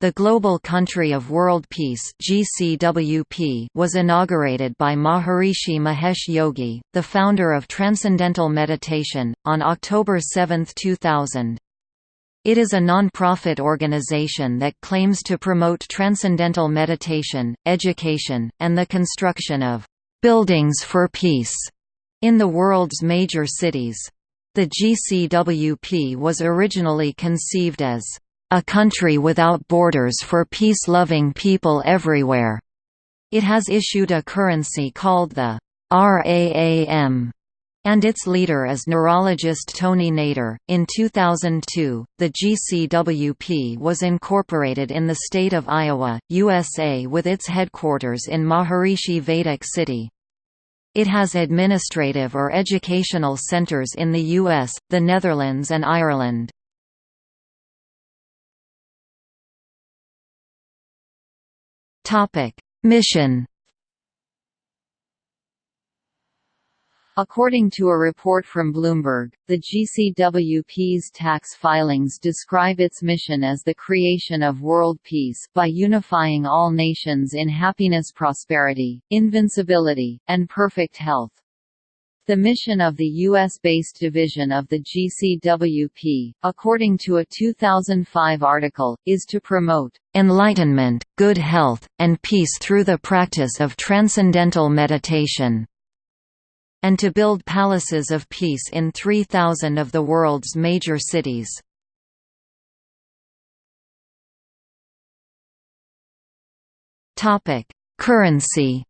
The Global Country of World Peace (GCWP) was inaugurated by Maharishi Mahesh Yogi, the founder of Transcendental Meditation, on October 7, 2000. It is a non-profit organization that claims to promote transcendental meditation, education, and the construction of buildings for peace in the world's major cities. The GCWP was originally conceived as a country without borders for peace-loving people everywhere. It has issued a currency called the RAAM and its leader is neurologist Tony Nader. In 2002, the GCWP was incorporated in the state of Iowa, USA with its headquarters in Maharishi Vedic City. It has administrative or educational centers in the US, the Netherlands and Ireland. Mission According to a report from Bloomberg, the GCWP's tax filings describe its mission as the creation of world peace by unifying all nations in happiness prosperity, invincibility, and perfect health. The mission of the U.S.-based division of the GCWP, according to a 2005 article, is to promote "...enlightenment, good health, and peace through the practice of transcendental meditation." and to build palaces of peace in 3,000 of the world's major cities. Currency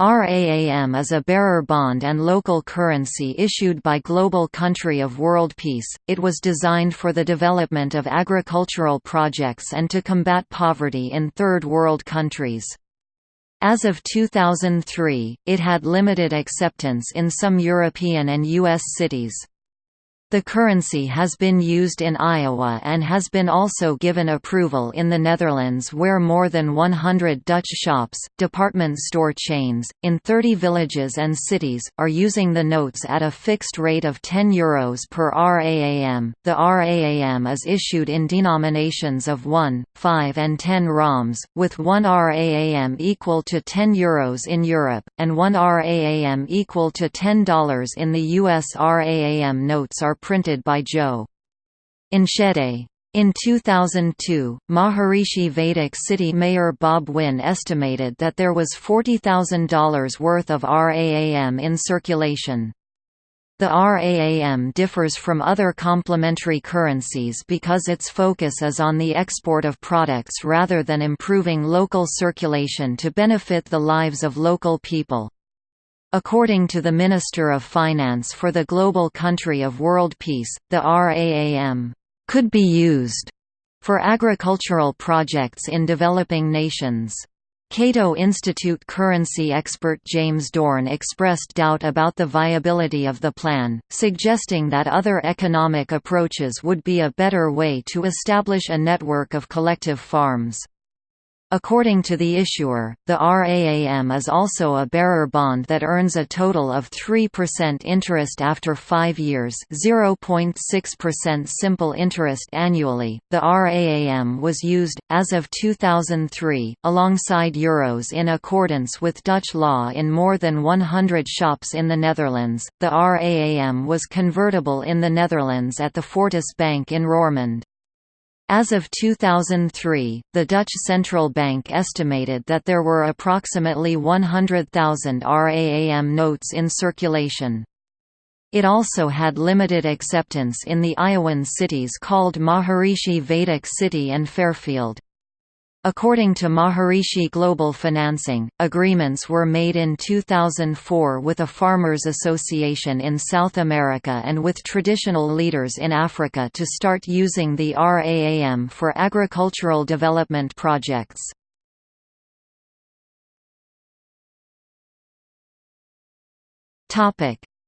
RAAM is a bearer bond and local currency issued by Global Country of World Peace. It was designed for the development of agricultural projects and to combat poverty in third world countries. As of 2003, it had limited acceptance in some European and U.S. cities. The currency has been used in Iowa and has been also given approval in the Netherlands where more than 100 Dutch shops, department store chains, in 30 villages and cities, are using the notes at a fixed rate of €10 Euros per RAAM. The RAAM is issued in denominations of 1, 5 and 10 RAAMs, with 1 RAAM equal to 10 Euros in Europe, and 1 RAAM equal to $10 in the US RAAM notes are printed by Joe. Enschede. In 2002, Maharishi Vedic City Mayor Bob Wynne estimated that there was $40,000 worth of RAAM in circulation. The RAAM differs from other complementary currencies because its focus is on the export of products rather than improving local circulation to benefit the lives of local people. According to the Minister of Finance for the global country of world peace, the RAAM could be used for agricultural projects in developing nations. Cato Institute currency expert James Dorn expressed doubt about the viability of the plan, suggesting that other economic approaches would be a better way to establish a network of collective farms. According to the issuer, the RAAM is also a bearer bond that earns a total of 3% interest after 5 years, 0.6% simple interest annually. The RAAM was used as of 2003 alongside euros in accordance with Dutch law in more than 100 shops in the Netherlands. The RAAM was convertible in the Netherlands at the Fortis Bank in Roermond. As of 2003, the Dutch Central Bank estimated that there were approximately 100,000 RAAM notes in circulation. It also had limited acceptance in the Iowan cities called Maharishi Vedic City and Fairfield. According to Maharishi Global Financing, agreements were made in 2004 with a farmers association in South America and with traditional leaders in Africa to start using the RAAM for agricultural development projects.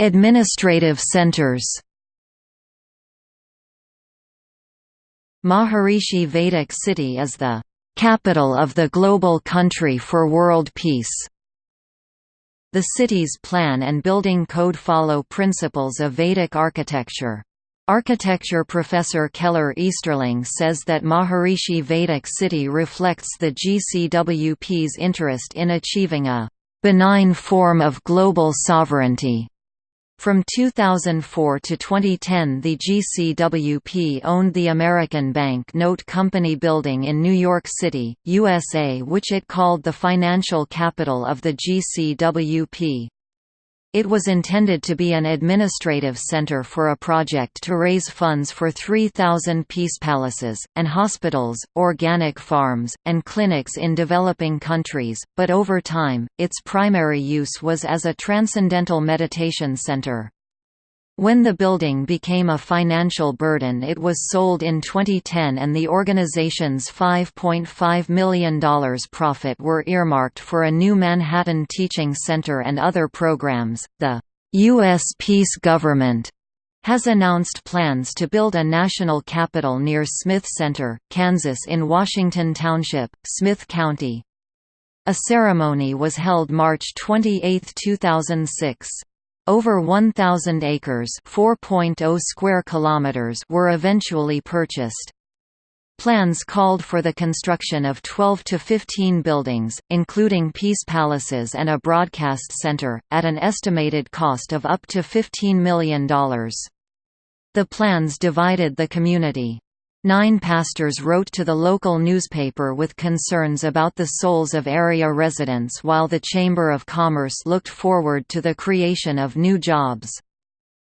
Administrative centers Maharishi Vedic City is the capital of the global country for world peace. The city's plan and building code follow principles of Vedic architecture. Architecture professor Keller Easterling says that Maharishi Vedic city reflects the GCWP's interest in achieving a benign form of global sovereignty. From 2004 to 2010 the GCWP owned the American Bank Note Company building in New York City, USA which it called the financial capital of the GCWP. It was intended to be an administrative center for a project to raise funds for 3,000 peace palaces, and hospitals, organic farms, and clinics in developing countries, but over time, its primary use was as a transcendental meditation center. When the building became a financial burden it was sold in 2010 and the organization's $5.5 million profit were earmarked for a new Manhattan Teaching Center and other programs. The U.S. Peace Government has announced plans to build a national capital near Smith Center, Kansas in Washington Township, Smith County. A ceremony was held March 28, 2006. Over 1,000 acres (4.0 square kilometers) were eventually purchased. Plans called for the construction of 12 to 15 buildings, including peace palaces and a broadcast center, at an estimated cost of up to $15 million. The plans divided the community. Nine pastors wrote to the local newspaper with concerns about the souls of area residents while the Chamber of Commerce looked forward to the creation of new jobs.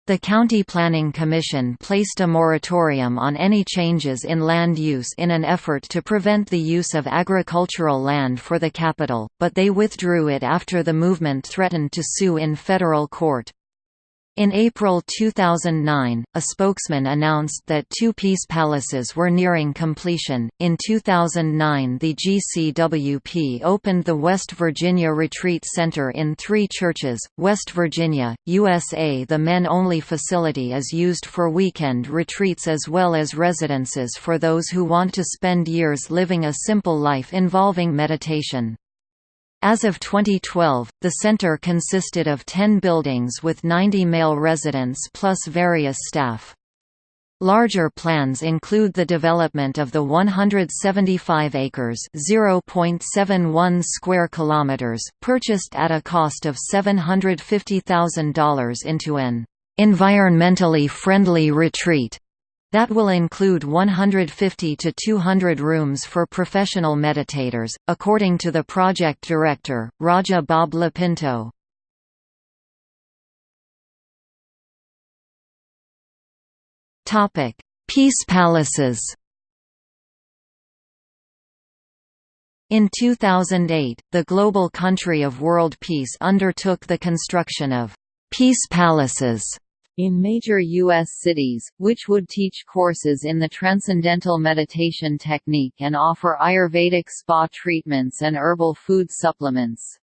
The County Planning Commission placed a moratorium on any changes in land use in an effort to prevent the use of agricultural land for the capital, but they withdrew it after the movement threatened to sue in federal court. In April 2009, a spokesman announced that two peace palaces were nearing completion. In 2009, the GCWP opened the West Virginia Retreat Center in three churches, West Virginia, USA. The men only facility is used for weekend retreats as well as residences for those who want to spend years living a simple life involving meditation. As of 2012, the center consisted of 10 buildings with 90 male residents plus various staff. Larger plans include the development of the 175 acres (0.71 square kilometers) purchased at a cost of $750,000 into an environmentally friendly retreat that will include 150 to 200 rooms for professional meditators, according to the project director, Raja Bob LoPinto. Peace palaces In 2008, the global country of world peace undertook the construction of «peace palaces» in major U.S. cities, which would teach courses in the Transcendental Meditation technique and offer Ayurvedic spa treatments and herbal food supplements.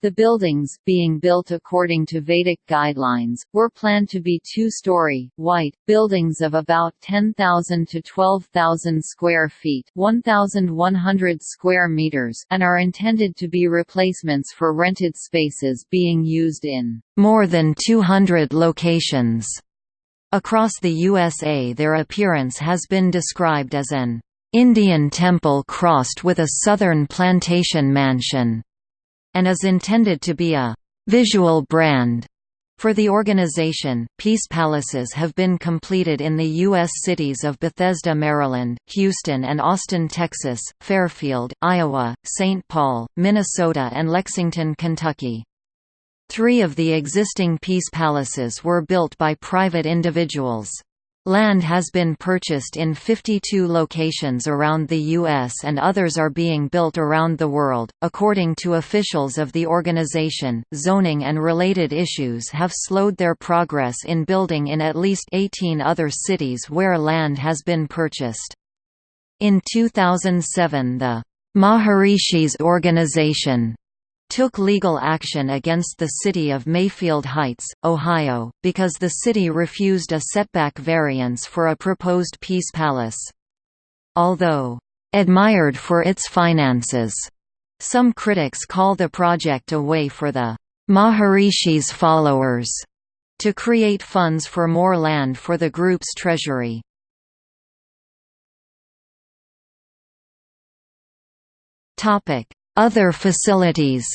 The buildings, being built according to Vedic guidelines, were planned to be two-story, white, buildings of about 10,000 to 12,000 square feet 1,100 square meters and are intended to be replacements for rented spaces being used in more than 200 locations. Across the USA their appearance has been described as an Indian temple crossed with a southern plantation mansion and is intended to be a visual brand for the organization, Peace Palaces have been completed in the U.S. cities of Bethesda, Maryland, Houston and Austin, Texas, Fairfield, Iowa, St. Paul, Minnesota and Lexington, Kentucky. Three of the existing Peace Palaces were built by private individuals. Land has been purchased in 52 locations around the U.S. and others are being built around the world. According to officials of the organization, zoning and related issues have slowed their progress in building in at least 18 other cities where land has been purchased. In 2007 the Maharishis organization took legal action against the city of Mayfield Heights, Ohio, because the city refused a setback variance for a proposed Peace Palace. Although, "...admired for its finances," some critics call the project a way for the "...Maharishis followers." to create funds for more land for the group's treasury. Other facilities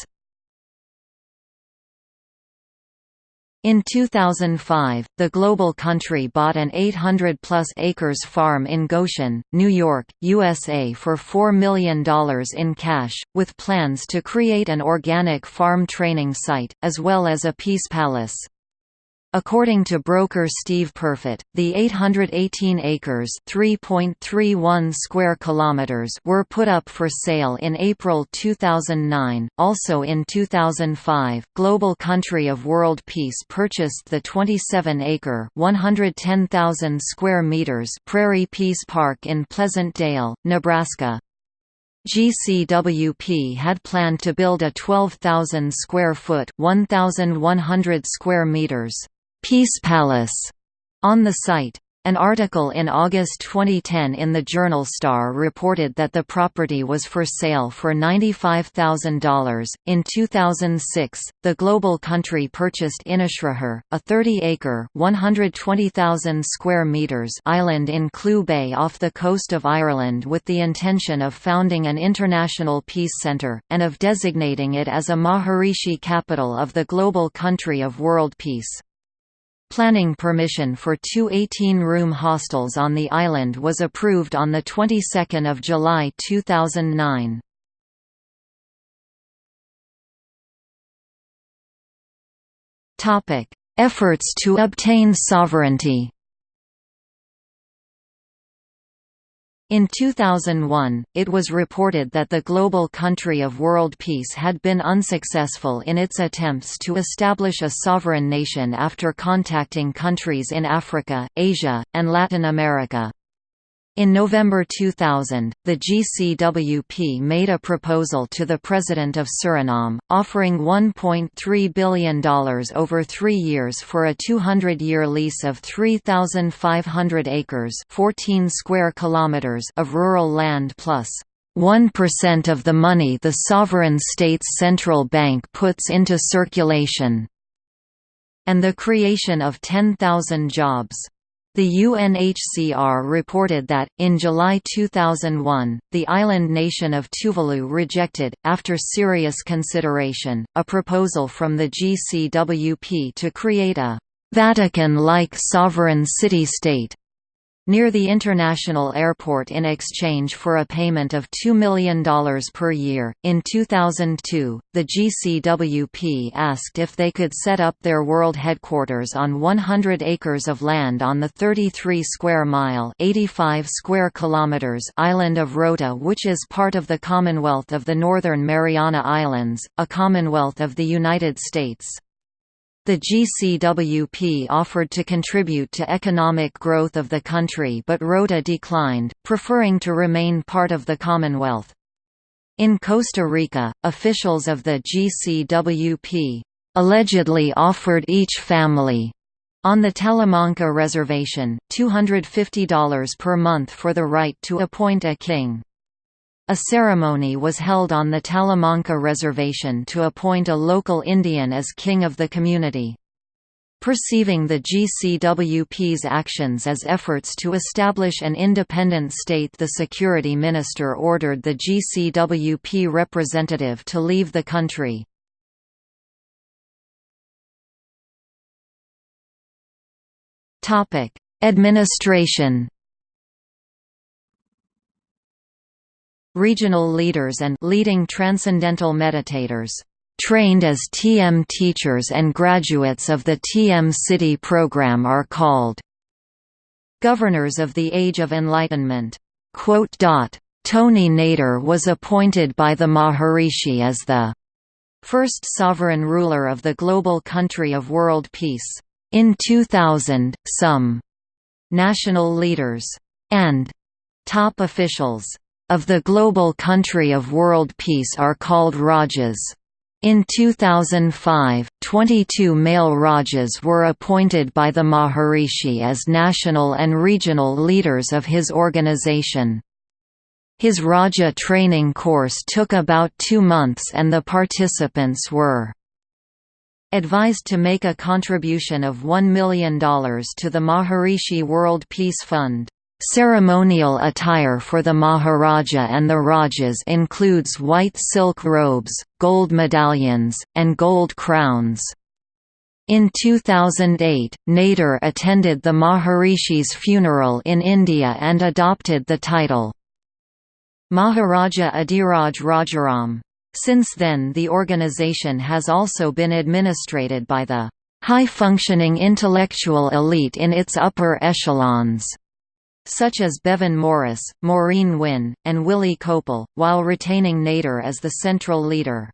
In 2005, the Global Country bought an 800-plus acres farm in Goshen, New York, USA for $4 million in cash, with plans to create an organic farm training site, as well as a peace palace. According to broker Steve Perfit, the 818 acres (3.31 square kilometers) were put up for sale in April 2009. Also in 2005, Global Country of World Peace purchased the 27-acre (110,000 square meters) Prairie Peace Park in Pleasant Dale, Nebraska. GCWP had planned to build a 12,000 square foot (1,100 square meters) Peace Palace on the site. An article in August 2010 in the journal Star reported that the property was for sale for $95,000. In 2006, the Global Country purchased Innisfrahur, a 30-acre (120,000 square meters) island in Clew Bay off the coast of Ireland with the intention of founding an international peace centre, and of designating it as a Maharishi capital of the Global Country of World Peace. Planning permission for two 18-room hostels on the island was approved on the 22nd of July 2009. Topic: Efforts to obtain sovereignty. In 2001, it was reported that the global country of world peace had been unsuccessful in its attempts to establish a sovereign nation after contacting countries in Africa, Asia, and Latin America. In November 2000, the GCWP made a proposal to the President of Suriname, offering $1.3 billion over three years for a 200-year lease of 3,500 acres 14 square kilometers of rural land plus 1 of the money the sovereign state's central bank puts into circulation, and the creation of 10,000 jobs. The UNHCR reported that, in July 2001, the island nation of Tuvalu rejected, after serious consideration, a proposal from the GCWP to create a «Vatican-like sovereign city-state» near the international airport in exchange for a payment of $2 million per year. In 2002, the GCWP asked if they could set up their world headquarters on 100 acres of land on the 33 square mile (85 square kilometers) island of Rota, which is part of the Commonwealth of the Northern Mariana Islands, a Commonwealth of the United States. The GCWP offered to contribute to economic growth of the country but Rota declined, preferring to remain part of the Commonwealth. In Costa Rica, officials of the GCWP allegedly offered each family on the Talamanca Reservation, $250 per month for the right to appoint a king. A ceremony was held on the Talamanca Reservation to appoint a local Indian as king of the community. Perceiving the GCWP's actions as efforts to establish an independent state the security minister ordered the GCWP representative to leave the country. Administration Regional leaders and leading transcendental meditators trained as TM teachers and graduates of the TM-Sidhi program are called governors of the Age of Enlightenment. Quote tony Nader was appointed by the Maharishi as the first sovereign ruler of the global country of world peace. In 2000, some national leaders and top officials of the global country of world peace are called Rajas. In 2005, 22 male Rajas were appointed by the Maharishi as national and regional leaders of his organization. His Raja training course took about two months and the participants were advised to make a contribution of $1 million to the Maharishi World Peace Fund. Ceremonial attire for the Maharaja and the Rajas includes white silk robes, gold medallions, and gold crowns. In 2008, Nader attended the Maharishi's funeral in India and adopted the title. Maharaja Adhiraj Rajaram. Since then the organization has also been administrated by the high-functioning intellectual elite in its upper echelons such as Bevan Morris, Maureen Wynne, and Willie Kopel, while retaining Nader as the central leader.